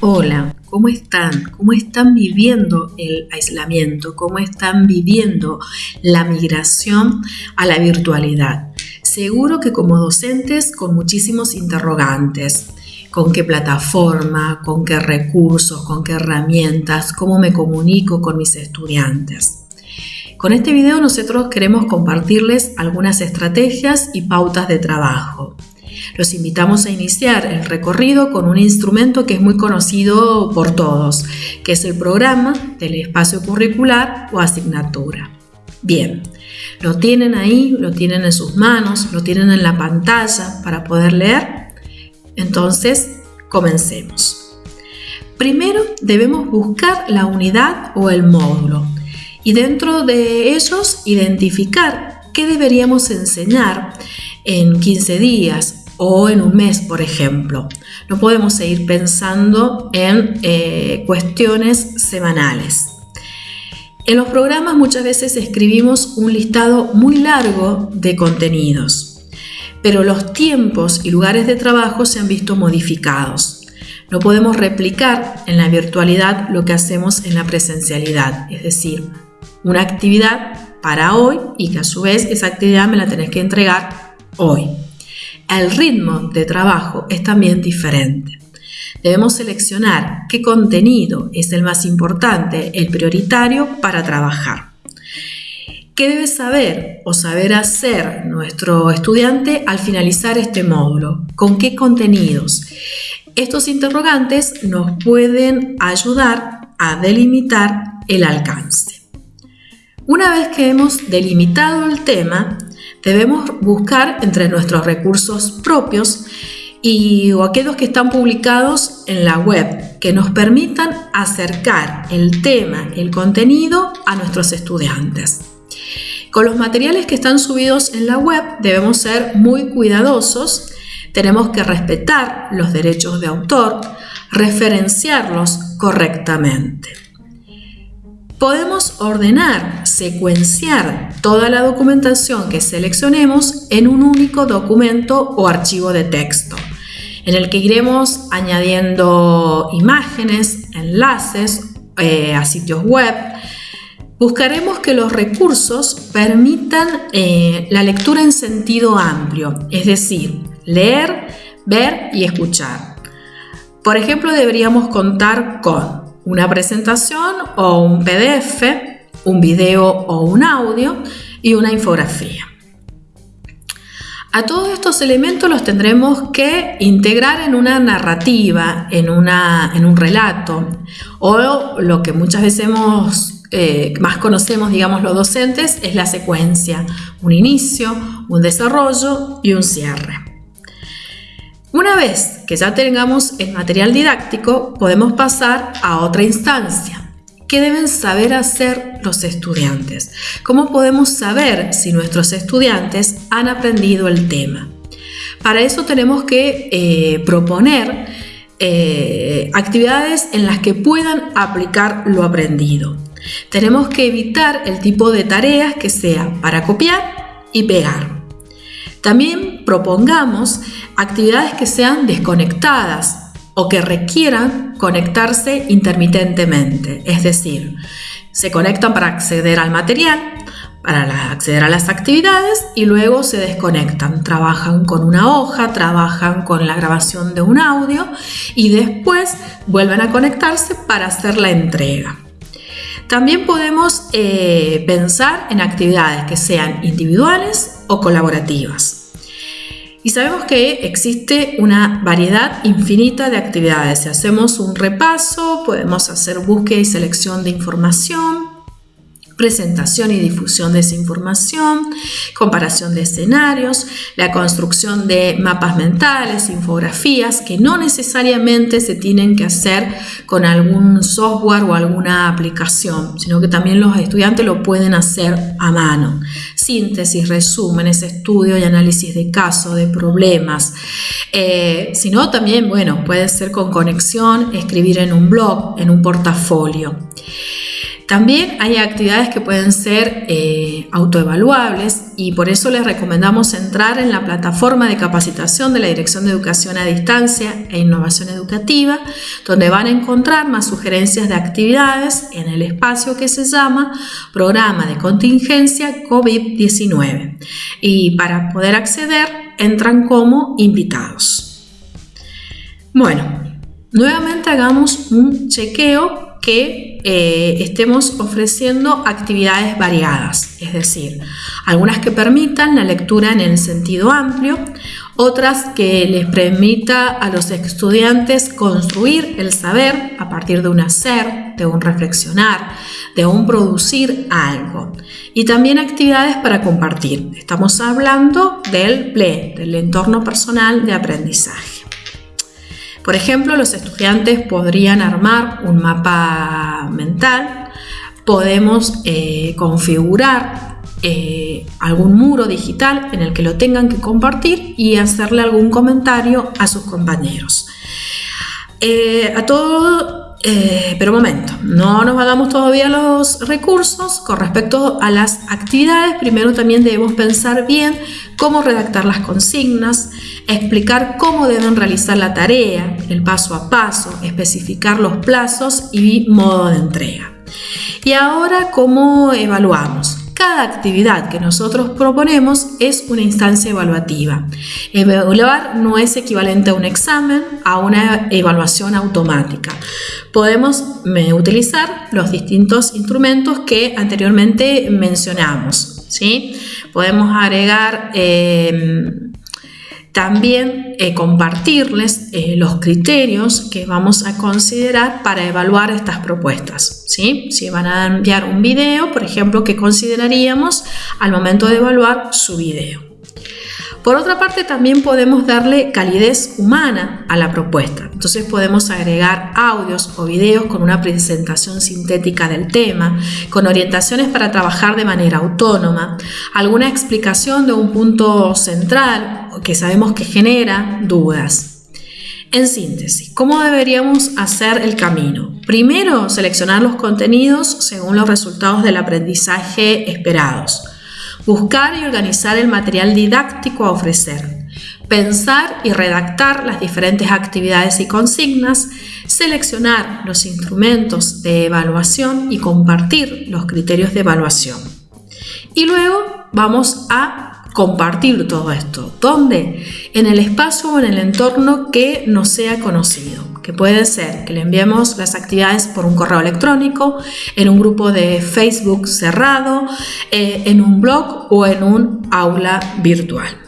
Hola, ¿cómo están? ¿Cómo están viviendo el aislamiento? ¿Cómo están viviendo la migración a la virtualidad? Seguro que como docentes con muchísimos interrogantes. ¿Con qué plataforma? ¿Con qué recursos? ¿Con qué herramientas? ¿Cómo me comunico con mis estudiantes? Con este video nosotros queremos compartirles algunas estrategias y pautas de trabajo. Los invitamos a iniciar el recorrido con un instrumento que es muy conocido por todos, que es el programa del espacio curricular o asignatura. Bien, lo tienen ahí, lo tienen en sus manos, lo tienen en la pantalla para poder leer. Entonces, comencemos. Primero debemos buscar la unidad o el módulo y dentro de ellos identificar qué deberíamos enseñar en 15 días o en un mes, por ejemplo. No podemos seguir pensando en eh, cuestiones semanales. En los programas muchas veces escribimos un listado muy largo de contenidos, pero los tiempos y lugares de trabajo se han visto modificados. No podemos replicar en la virtualidad lo que hacemos en la presencialidad, es decir, una actividad para hoy y que a su vez esa actividad me la tenés que entregar hoy el ritmo de trabajo es también diferente. Debemos seleccionar qué contenido es el más importante, el prioritario para trabajar. ¿Qué debe saber o saber hacer nuestro estudiante al finalizar este módulo? ¿Con qué contenidos? Estos interrogantes nos pueden ayudar a delimitar el alcance. Una vez que hemos delimitado el tema, Debemos buscar entre nuestros recursos propios y o aquellos que están publicados en la web que nos permitan acercar el tema, el contenido a nuestros estudiantes. Con los materiales que están subidos en la web debemos ser muy cuidadosos, tenemos que respetar los derechos de autor, referenciarlos correctamente. Podemos ordenar, secuenciar toda la documentación que seleccionemos en un único documento o archivo de texto, en el que iremos añadiendo imágenes, enlaces eh, a sitios web. Buscaremos que los recursos permitan eh, la lectura en sentido amplio, es decir, leer, ver y escuchar. Por ejemplo, deberíamos contar con una presentación o un PDF, un video o un audio y una infografía. A todos estos elementos los tendremos que integrar en una narrativa, en, una, en un relato, o lo que muchas veces eh, más conocemos, digamos, los docentes, es la secuencia, un inicio, un desarrollo y un cierre. Una vez que ya tengamos el material didáctico, podemos pasar a otra instancia. ¿Qué deben saber hacer los estudiantes? ¿Cómo podemos saber si nuestros estudiantes han aprendido el tema? Para eso tenemos que eh, proponer eh, actividades en las que puedan aplicar lo aprendido. Tenemos que evitar el tipo de tareas que sea para copiar y pegar. También propongamos actividades que sean desconectadas o que requieran conectarse intermitentemente, es decir, se conectan para acceder al material, para acceder a las actividades y luego se desconectan, trabajan con una hoja, trabajan con la grabación de un audio y después vuelven a conectarse para hacer la entrega. También podemos eh, pensar en actividades que sean individuales o colaborativas. Y sabemos que existe una variedad infinita de actividades. Si hacemos un repaso, podemos hacer búsqueda y selección de información, presentación y difusión de esa información, comparación de escenarios, la construcción de mapas mentales, infografías, que no necesariamente se tienen que hacer con algún software o alguna aplicación, sino que también los estudiantes lo pueden hacer a mano. Síntesis, resúmenes, estudio y análisis de caso, de problemas. Eh, sino también, bueno, puede ser con conexión, escribir en un blog, en un portafolio. También hay actividades que pueden ser eh, autoevaluables y por eso les recomendamos entrar en la plataforma de capacitación de la Dirección de Educación a Distancia e Innovación Educativa, donde van a encontrar más sugerencias de actividades en el espacio que se llama Programa de Contingencia COVID-19. Y para poder acceder, entran como invitados. Bueno, nuevamente hagamos un chequeo que eh, estemos ofreciendo actividades variadas, es decir, algunas que permitan la lectura en el sentido amplio, otras que les permita a los estudiantes construir el saber a partir de un hacer, de un reflexionar, de un producir algo. Y también actividades para compartir. Estamos hablando del PLE, del entorno personal de aprendizaje. Por ejemplo, los estudiantes podrían armar un mapa mental, podemos eh, configurar eh, algún muro digital en el que lo tengan que compartir y hacerle algún comentario a sus compañeros. Eh, a eh, pero momento, no nos hagamos todavía los recursos con respecto a las actividades. Primero también debemos pensar bien cómo redactar las consignas, explicar cómo deben realizar la tarea, el paso a paso, especificar los plazos y modo de entrega. Y ahora, ¿cómo evaluamos? Cada actividad que nosotros proponemos es una instancia evaluativa. Evaluar no es equivalente a un examen, a una evaluación automática. Podemos utilizar los distintos instrumentos que anteriormente mencionamos. ¿sí? Podemos agregar eh, también eh, compartirles eh, los criterios que vamos a considerar para evaluar estas propuestas. ¿Sí? Si van a enviar un video, por ejemplo, ¿qué consideraríamos al momento de evaluar su video? Por otra parte, también podemos darle calidez humana a la propuesta. Entonces podemos agregar audios o videos con una presentación sintética del tema, con orientaciones para trabajar de manera autónoma, alguna explicación de un punto central que sabemos que genera dudas. En síntesis, ¿cómo deberíamos hacer el camino? Primero, seleccionar los contenidos según los resultados del aprendizaje esperados buscar y organizar el material didáctico a ofrecer, pensar y redactar las diferentes actividades y consignas, seleccionar los instrumentos de evaluación y compartir los criterios de evaluación. Y luego vamos a compartir todo esto. ¿Dónde? En el espacio o en el entorno que nos sea conocido que puede ser que le enviemos las actividades por un correo electrónico, en un grupo de Facebook cerrado, eh, en un blog o en un aula virtual.